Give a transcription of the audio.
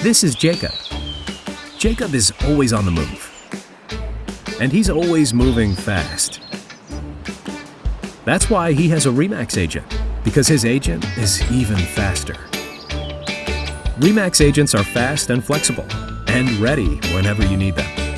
This is Jacob. Jacob is always on the move. And he's always moving fast. That's why he has a REMAX agent, because his agent is even faster. REMAX agents are fast and flexible and ready whenever you need them.